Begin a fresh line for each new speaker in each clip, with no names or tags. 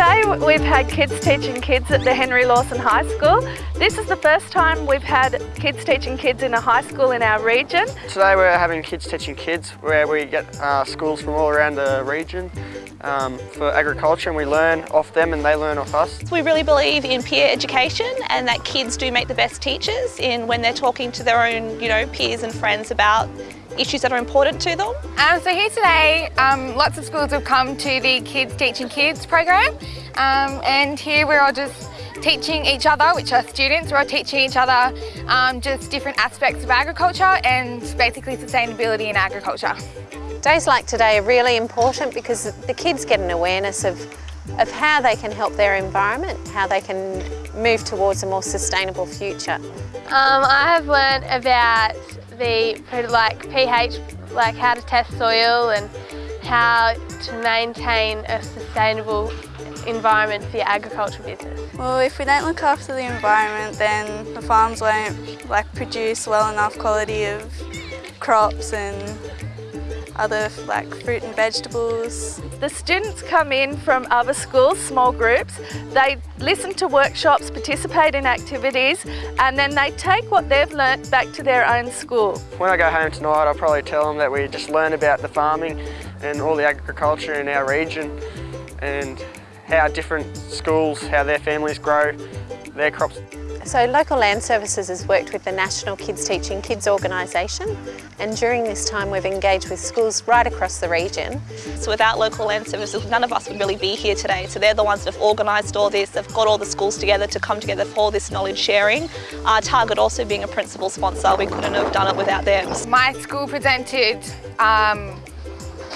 Today we've had Kids Teaching Kids at the Henry Lawson High School. This is the first time we've had Kids Teaching Kids in a high school in our region.
Today we're having Kids Teaching Kids where we get uh, schools from all around the region um, for agriculture and we learn off them and they learn off us.
We really believe in peer education and that kids do make the best teachers in when they're talking to their own you know, peers and friends about issues that are important to them.
Um, so here today, um, lots of schools have come to the Kids Teaching Kids program um, and here we're all just teaching each other, which are students, we're all teaching each other um, just different aspects of agriculture and basically sustainability in agriculture.
Days like today are really important because the kids get an awareness of, of how they can help their environment, how they can move towards a more sustainable future.
Um, I have learned about the like pH, like how to test soil and how to maintain a sustainable environment for your agricultural business?
Well, if we don't look after the environment, then the farms won't like produce well enough quality of crops and other like fruit and vegetables.
The students come in from other schools, small groups, they listen to workshops, participate in activities and then they take what they've learnt back to their own school.
When I go home tonight I'll probably tell them that we just learn about the farming and all the agriculture in our region and how different schools, how their families grow their crops.
So Local Land Services has worked with the National Kids Teaching Kids organisation and during this time we've engaged with schools right across the region.
So without Local Land Services none of us would really be here today. So they're the ones that have organised all this, they've got all the schools together to come together for all this knowledge sharing. Our Target also being a principal sponsor, we couldn't have done it without them.
My school presented um,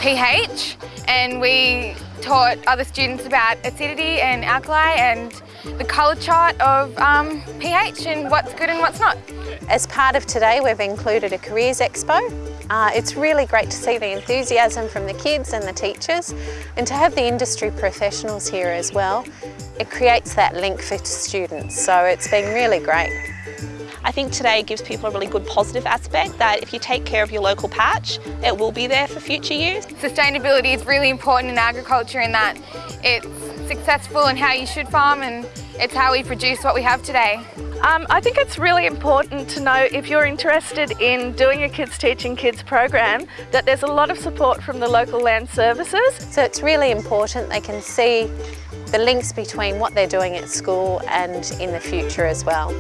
pH and we taught other students about acidity and alkali and the colour chart of um, pH and what's good and what's not.
As part of today we've included a careers expo. Uh, it's really great to see the enthusiasm from the kids and the teachers and to have the industry professionals here as well. It creates that link for students so it's been really great.
I think today gives people a really good positive aspect that if you take care of your local patch, it will be there for future use.
Sustainability is really important in agriculture in that it's successful and how you should farm and it's how we produce what we have today.
Um, I think it's really important to know if you're interested in doing a Kids Teaching Kids program that there's a lot of support from the local land services.
So it's really important they can see the links between what they're doing at school and in the future as well.